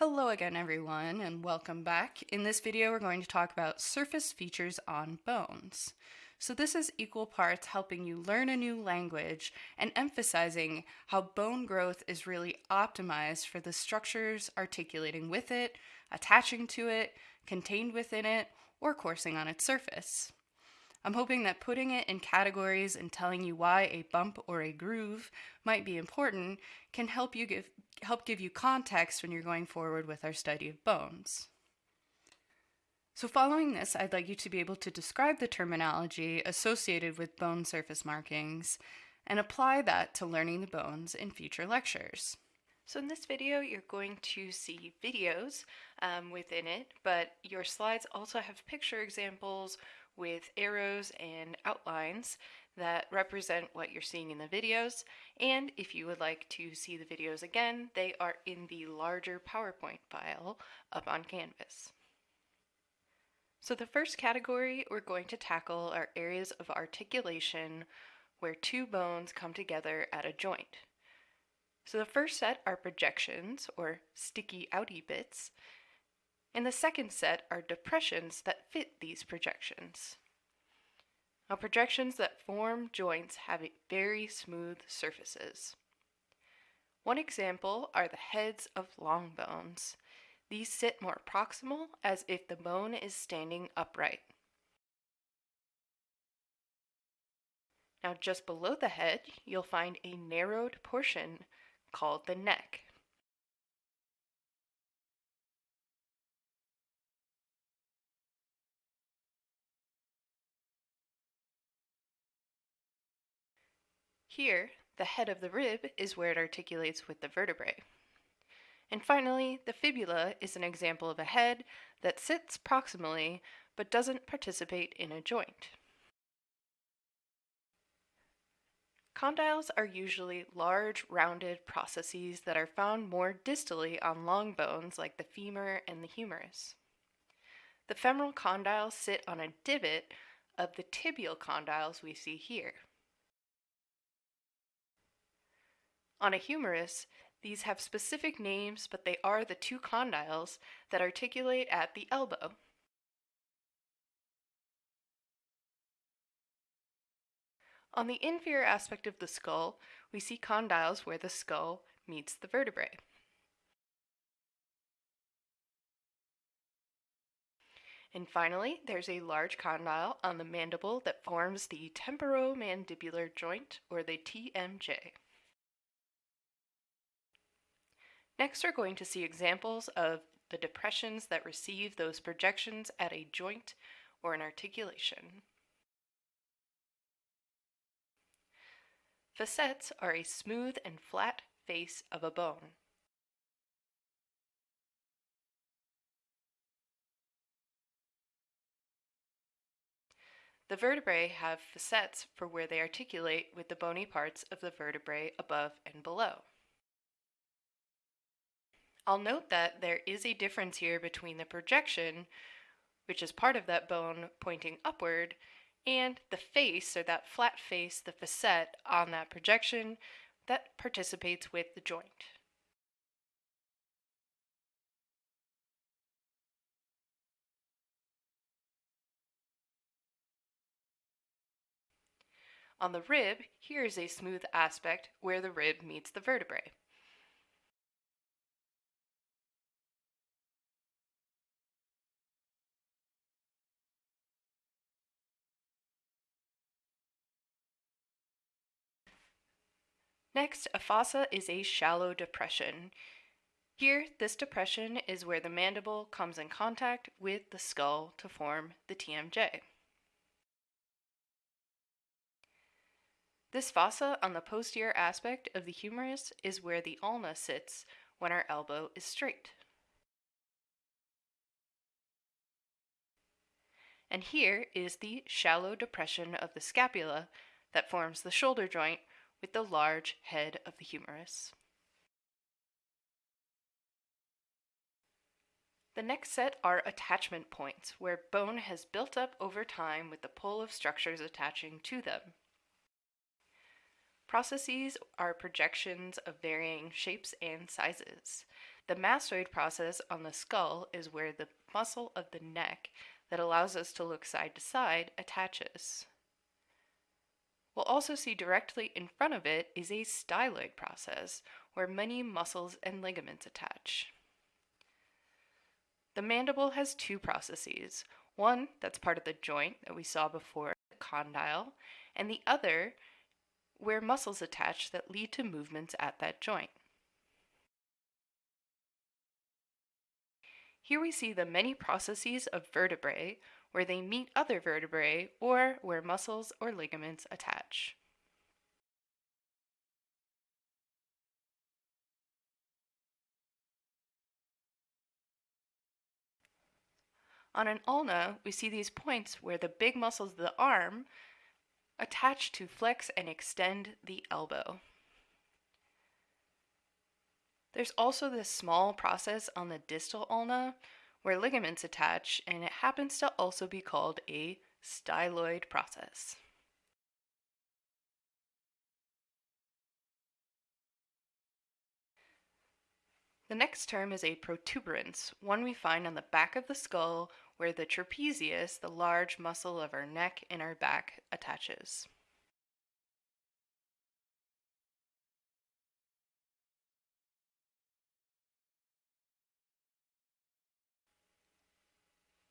Hello again everyone and welcome back. In this video we're going to talk about surface features on bones. So this is equal parts helping you learn a new language and emphasizing how bone growth is really optimized for the structures articulating with it, attaching to it, contained within it, or coursing on its surface. I'm hoping that putting it in categories and telling you why a bump or a groove might be important can help you give help give you context when you're going forward with our study of bones. So following this, I'd like you to be able to describe the terminology associated with bone surface markings and apply that to learning the bones in future lectures. So in this video, you're going to see videos um, within it, but your slides also have picture examples with arrows and outlines that represent what you're seeing in the videos. And if you would like to see the videos again, they are in the larger PowerPoint file up on Canvas. So the first category we're going to tackle are areas of articulation where two bones come together at a joint. So the first set are projections, or sticky outy bits, and the second set are depressions that fit these projections. Now projections that form joints have very smooth surfaces. One example are the heads of long bones. These sit more proximal as if the bone is standing upright. Now just below the head, you'll find a narrowed portion called the neck. Here, the head of the rib is where it articulates with the vertebrae. And finally, the fibula is an example of a head that sits proximally but doesn't participate in a joint. Condyles are usually large, rounded processes that are found more distally on long bones like the femur and the humerus. The femoral condyles sit on a divot of the tibial condyles we see here. On a humerus, these have specific names, but they are the two condyles that articulate at the elbow. On the inferior aspect of the skull, we see condyles where the skull meets the vertebrae. And finally, there's a large condyle on the mandible that forms the temporomandibular joint, or the TMJ. Next, we're going to see examples of the depressions that receive those projections at a joint or an articulation. Facets are a smooth and flat face of a bone. The vertebrae have facets for where they articulate with the bony parts of the vertebrae above and below. I'll note that there is a difference here between the projection, which is part of that bone pointing upward, and the face, or that flat face, the facet on that projection that participates with the joint. On the rib, here is a smooth aspect where the rib meets the vertebrae. Next, a fossa is a shallow depression. Here, this depression is where the mandible comes in contact with the skull to form the TMJ. This fossa on the posterior aspect of the humerus is where the ulna sits when our elbow is straight. And here is the shallow depression of the scapula that forms the shoulder joint with the large head of the humerus. The next set are attachment points, where bone has built up over time with the pull of structures attaching to them. Processes are projections of varying shapes and sizes. The mastoid process on the skull is where the muscle of the neck that allows us to look side to side attaches. We'll also see directly in front of it is a styloid process, where many muscles and ligaments attach. The mandible has two processes, one that's part of the joint that we saw before, the condyle, and the other where muscles attach that lead to movements at that joint. Here we see the many processes of vertebrae where they meet other vertebrae or where muscles or ligaments attach. On an ulna, we see these points where the big muscles of the arm attach to flex and extend the elbow. There's also this small process on the distal ulna where ligaments attach, and it happens to also be called a styloid process. The next term is a protuberance, one we find on the back of the skull where the trapezius, the large muscle of our neck and our back, attaches.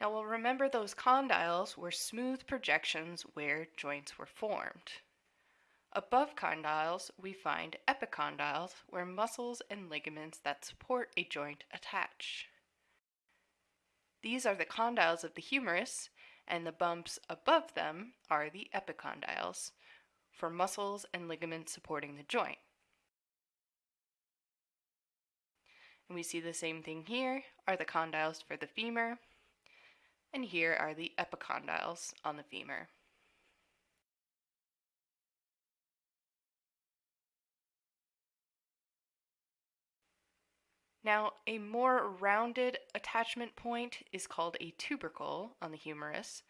Now we'll remember those condyles were smooth projections where joints were formed. Above condyles, we find epicondyles where muscles and ligaments that support a joint attach. These are the condyles of the humerus, and the bumps above them are the epicondyles for muscles and ligaments supporting the joint. And we see the same thing here are the condyles for the femur and here are the epicondyles on the femur. Now, a more rounded attachment point is called a tubercle on the humerus.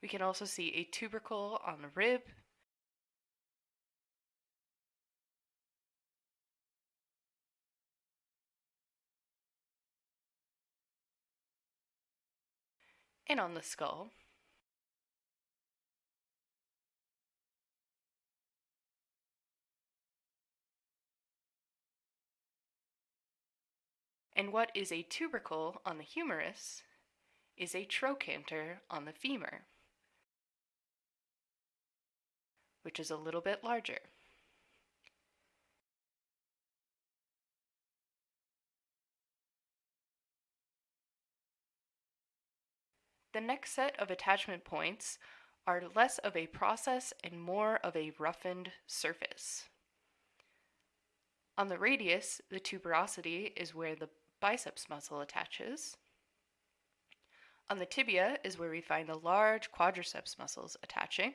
We can also see a tubercle on the rib and on the skull. And what is a tubercle on the humerus is a trochanter on the femur, which is a little bit larger. The next set of attachment points are less of a process and more of a roughened surface. On the radius, the tuberosity is where the biceps muscle attaches. On the tibia is where we find the large quadriceps muscles attaching.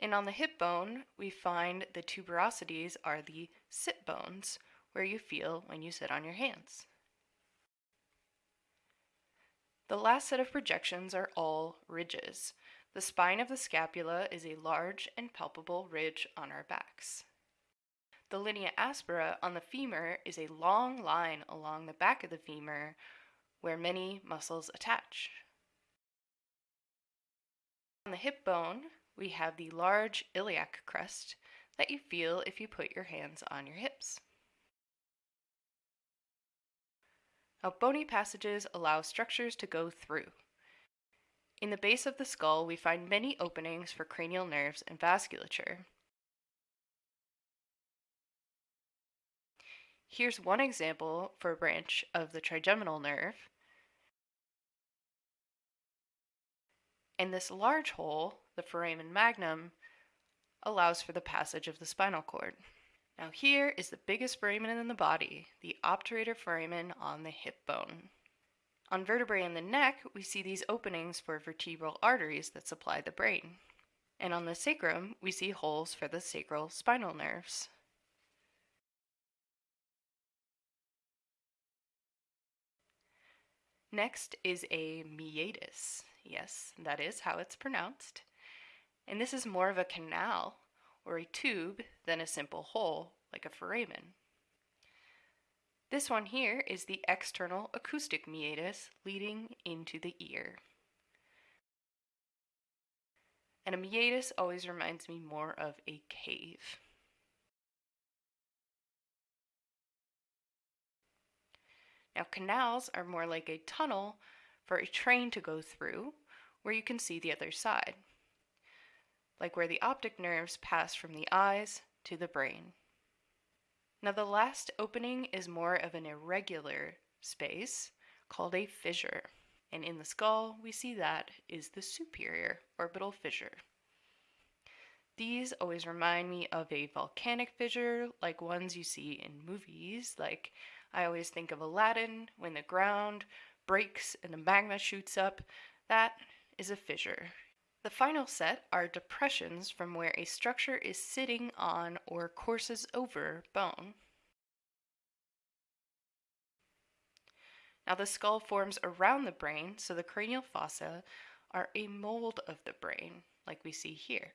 And on the hip bone, we find the tuberosities are the sit bones, where you feel when you sit on your hands. The last set of projections are all ridges. The spine of the scapula is a large and palpable ridge on our backs. The linea aspera on the femur is a long line along the back of the femur where many muscles attach. On the hip bone, we have the large iliac crest that you feel if you put your hands on your hips. Bony passages allow structures to go through. In the base of the skull, we find many openings for cranial nerves and vasculature. Here's one example for a branch of the trigeminal nerve. And this large hole, the foramen magnum, allows for the passage of the spinal cord. Now here is the biggest foramen in the body, the obturator foramen on the hip bone. On vertebrae in the neck, we see these openings for vertebral arteries that supply the brain. And on the sacrum, we see holes for the sacral spinal nerves. Next is a meatus. Yes, that is how it's pronounced. And this is more of a canal or a tube than a simple hole like a foramen. This one here is the external acoustic meatus leading into the ear. And a meatus always reminds me more of a cave. Now, canals are more like a tunnel for a train to go through where you can see the other side, like where the optic nerves pass from the eyes to the brain. Now, the last opening is more of an irregular space called a fissure, and in the skull, we see that is the superior orbital fissure. These always remind me of a volcanic fissure, like ones you see in movies, like I always think of Aladdin when the ground breaks and the magma shoots up. That is a fissure. The final set are depressions from where a structure is sitting on or courses over bone. Now, the skull forms around the brain, so the cranial fossa are a mold of the brain, like we see here.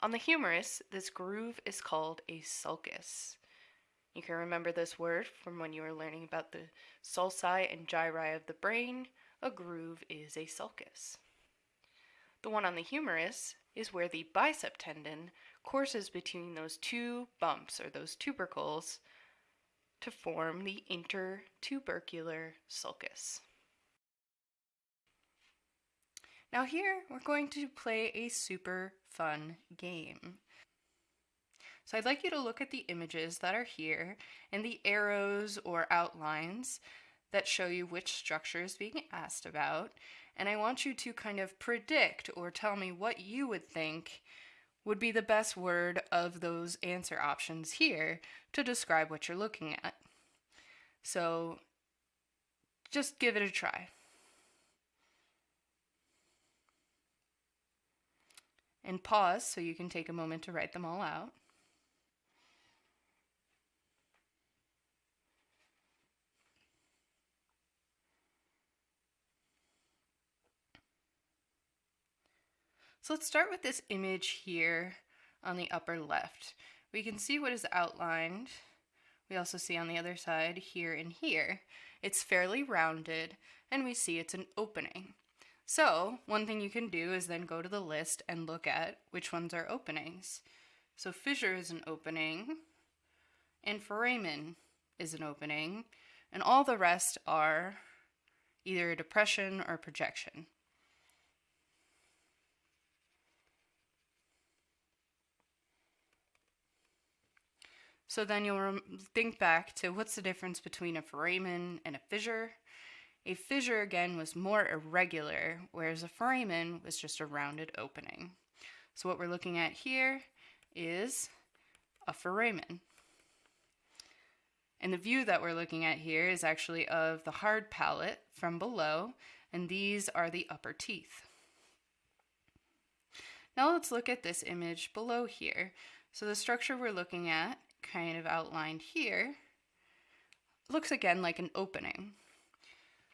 On the humerus, this groove is called a sulcus. You can remember this word from when you were learning about the sulci and gyri of the brain. A groove is a sulcus. The one on the humerus is where the bicep tendon courses between those two bumps or those tubercles to form the intertubercular sulcus. Now here we're going to play a super fun game. So I'd like you to look at the images that are here and the arrows or outlines that show you which structure is being asked about. And I want you to kind of predict or tell me what you would think would be the best word of those answer options here to describe what you're looking at. So just give it a try. and pause so you can take a moment to write them all out. So let's start with this image here on the upper left. We can see what is outlined. We also see on the other side here and here. It's fairly rounded and we see it's an opening. So one thing you can do is then go to the list and look at which ones are openings. So fissure is an opening, and foramen is an opening, and all the rest are either a depression or a projection. So then you'll think back to what's the difference between a foramen and a fissure. A fissure again was more irregular, whereas a foramen was just a rounded opening. So what we're looking at here is a foramen. And the view that we're looking at here is actually of the hard palate from below, and these are the upper teeth. Now let's look at this image below here. So the structure we're looking at, kind of outlined here, looks again like an opening.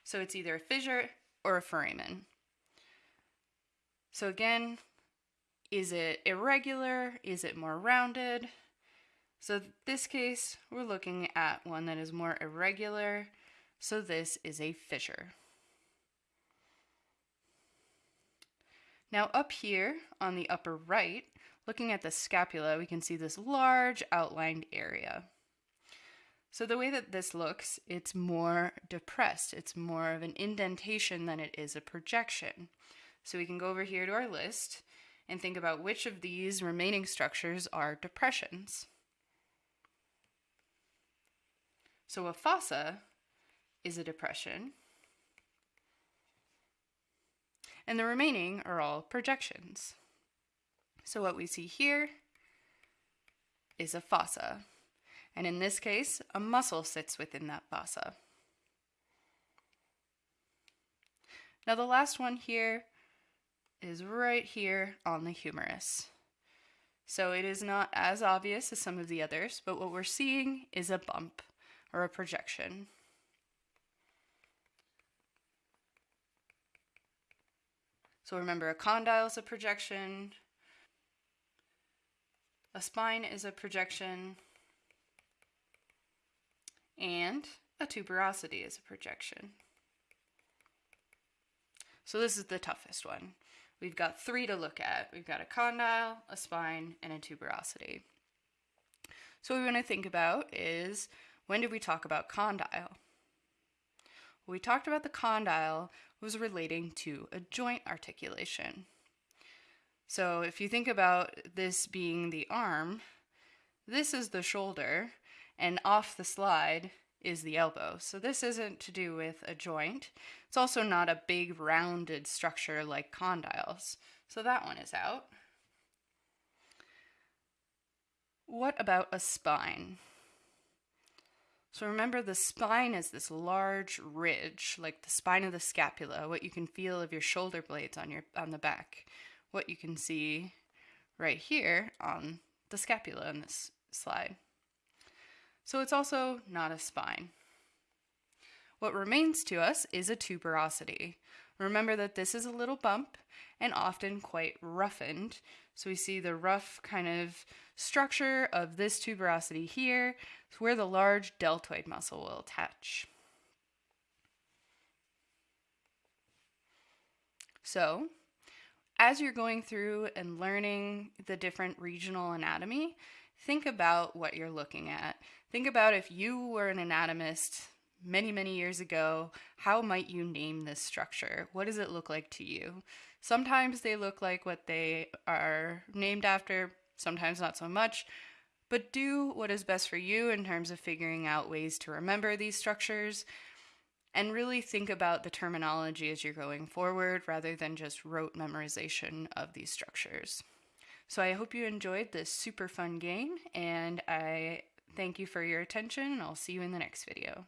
So it's either a fissure or a foramen. So again, is it irregular? Is it more rounded? So this case, we're looking at one that is more irregular. So this is a fissure. Now up here on the upper right, looking at the scapula, we can see this large outlined area. So the way that this looks, it's more depressed. It's more of an indentation than it is a projection. So we can go over here to our list and think about which of these remaining structures are depressions. So a fossa is a depression, and the remaining are all projections. So what we see here is a fossa. And in this case, a muscle sits within that fossa. Now the last one here is right here on the humerus. So it is not as obvious as some of the others, but what we're seeing is a bump or a projection. So remember a condyle is a projection, a spine is a projection, and a tuberosity is a projection. So this is the toughest one. We've got three to look at. We've got a condyle, a spine, and a tuberosity. So what we want to think about is when did we talk about condyle? We talked about the condyle was relating to a joint articulation. So if you think about this being the arm, this is the shoulder, and off the slide is the elbow. So this isn't to do with a joint. It's also not a big rounded structure like condyles. So that one is out. What about a spine? So remember the spine is this large ridge, like the spine of the scapula, what you can feel of your shoulder blades on your on the back. What you can see right here on the scapula in this slide. So it's also not a spine. What remains to us is a tuberosity. Remember that this is a little bump and often quite roughened. So we see the rough kind of structure of this tuberosity here, where the large deltoid muscle will attach. So, as you're going through and learning the different regional anatomy, think about what you're looking at. Think about if you were an anatomist many, many years ago, how might you name this structure? What does it look like to you? Sometimes they look like what they are named after, sometimes not so much. But do what is best for you in terms of figuring out ways to remember these structures and really think about the terminology as you're going forward rather than just rote memorization of these structures. So I hope you enjoyed this super fun game and I thank you for your attention and I'll see you in the next video.